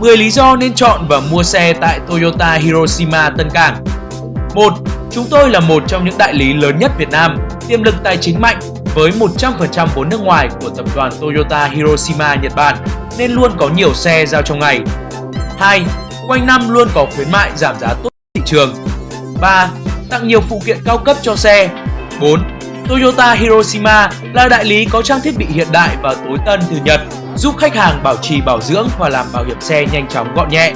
10 lý do nên chọn và mua xe tại Toyota Hiroshima Tân Cảng 1. Chúng tôi là một trong những đại lý lớn nhất Việt Nam, tiềm lực tài chính mạnh với 100% vốn nước ngoài của tập đoàn Toyota Hiroshima Nhật Bản nên luôn có nhiều xe giao trong ngày. 2. Quanh năm luôn có khuyến mại giảm giá tốt thị trường. 3. Tặng nhiều phụ kiện cao cấp cho xe. 4. Toyota Hiroshima là đại lý có trang thiết bị hiện đại và tối tân từ Nhật, giúp khách hàng bảo trì bảo dưỡng và làm bảo hiểm xe nhanh chóng gọn nhẹ.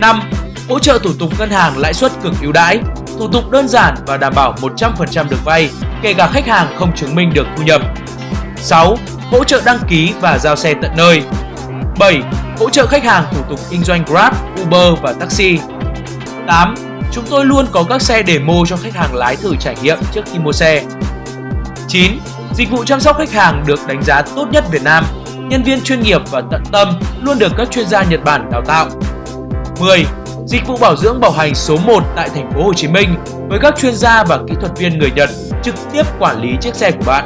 5. Hỗ trợ thủ tục ngân hàng lãi suất cực ưu đãi, thủ tục đơn giản và đảm bảo 100% được vay, kể cả khách hàng không chứng minh được thu nhập. 6. Hỗ trợ đăng ký và giao xe tận nơi. 7. Hỗ trợ khách hàng thủ tục kinh doanh Grab, Uber và taxi. 8. Chúng tôi luôn có các xe demo cho khách hàng lái thử trải nghiệm trước khi mua xe. 9. Dịch vụ chăm sóc khách hàng được đánh giá tốt nhất Việt Nam. Nhân viên chuyên nghiệp và tận tâm luôn được các chuyên gia Nhật Bản đào tạo. 10. Dịch vụ bảo dưỡng bảo hành số 1 tại thành phố Hồ Chí Minh với các chuyên gia và kỹ thuật viên người Nhật trực tiếp quản lý chiếc xe của bạn.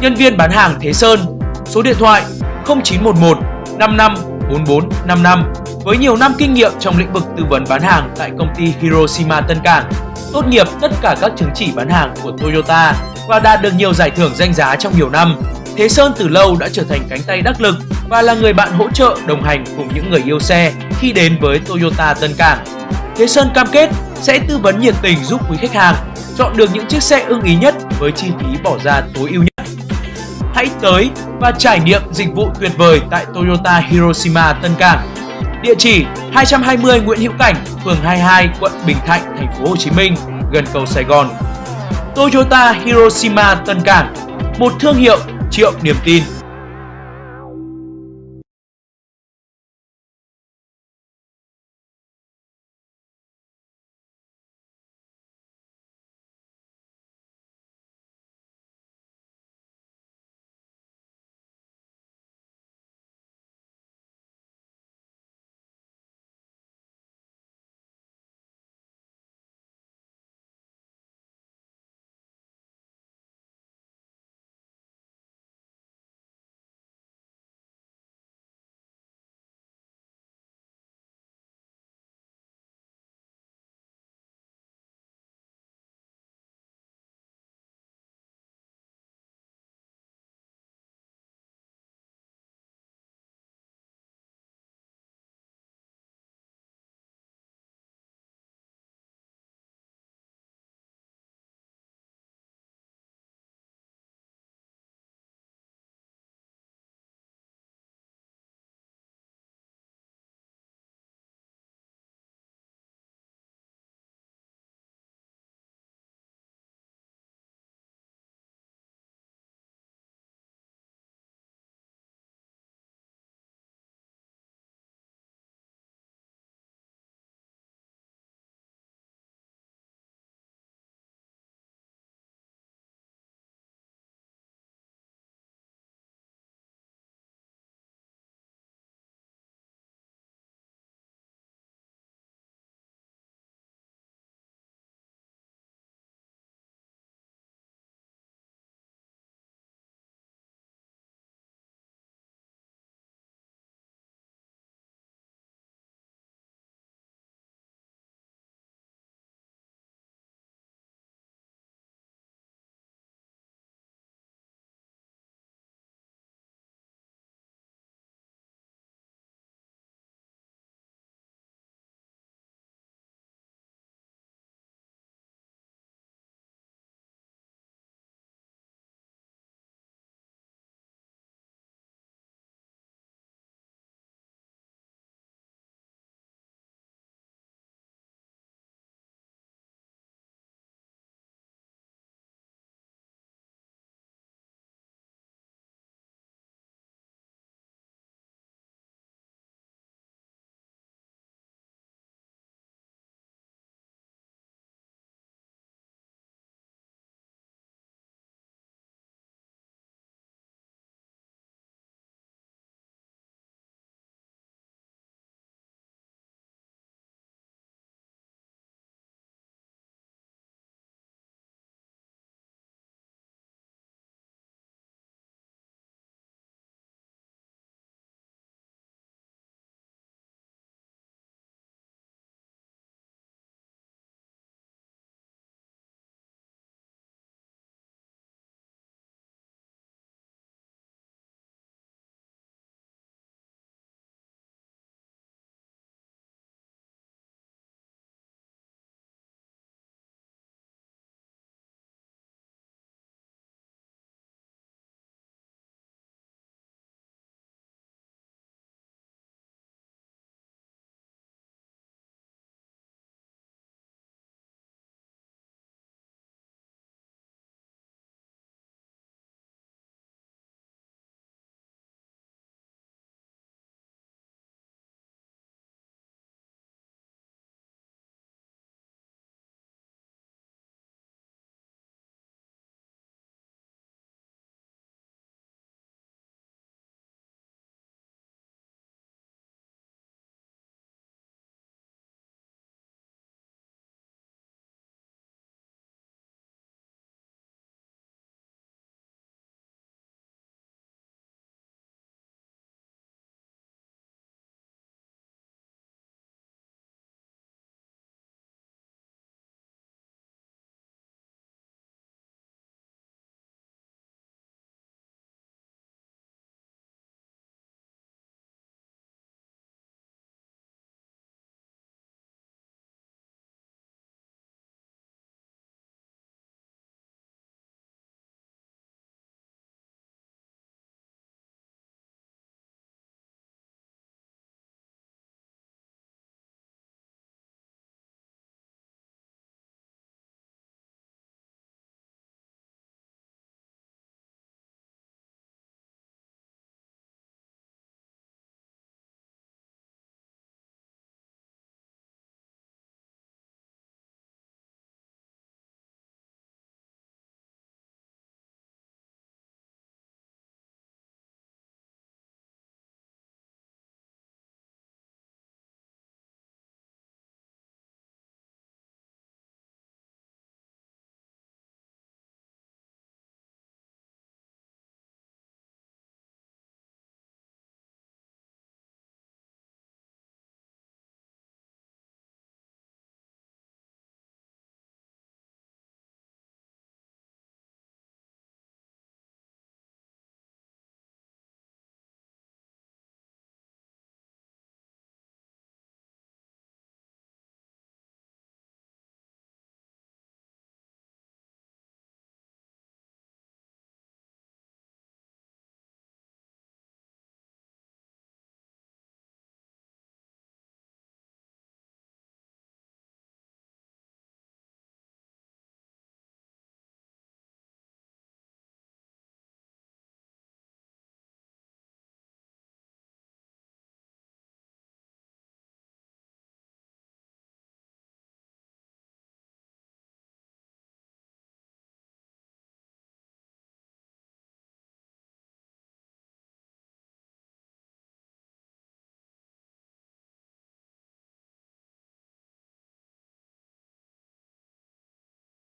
Nhân viên bán hàng Thế Sơn, số điện thoại 0911 55 44 55 với nhiều năm kinh nghiệm trong lĩnh vực tư vấn bán hàng tại công ty Hiroshima Tân Cảng, tốt nghiệp tất cả các chứng chỉ bán hàng của Toyota và đạt được nhiều giải thưởng danh giá trong nhiều năm. Thế Sơn từ lâu đã trở thành cánh tay đắc lực và là người bạn hỗ trợ đồng hành cùng những người yêu xe khi đến với Toyota Tân Cảng. Thế Sơn cam kết sẽ tư vấn nhiệt tình giúp quý khách hàng chọn được những chiếc xe ưng ý nhất với chi phí bỏ ra tối ưu nhất. Hãy tới và trải nghiệm dịch vụ tuyệt vời tại Toyota Hiroshima Tân Cảng. Địa chỉ 220 Nguyễn Hữu Cảnh, phường 22, quận Bình Thạnh, thành phố Hồ Chí Minh, gần cầu Sài Gòn. Toyota Hiroshima Tân Cảng, một thương hiệu triệu niềm tin.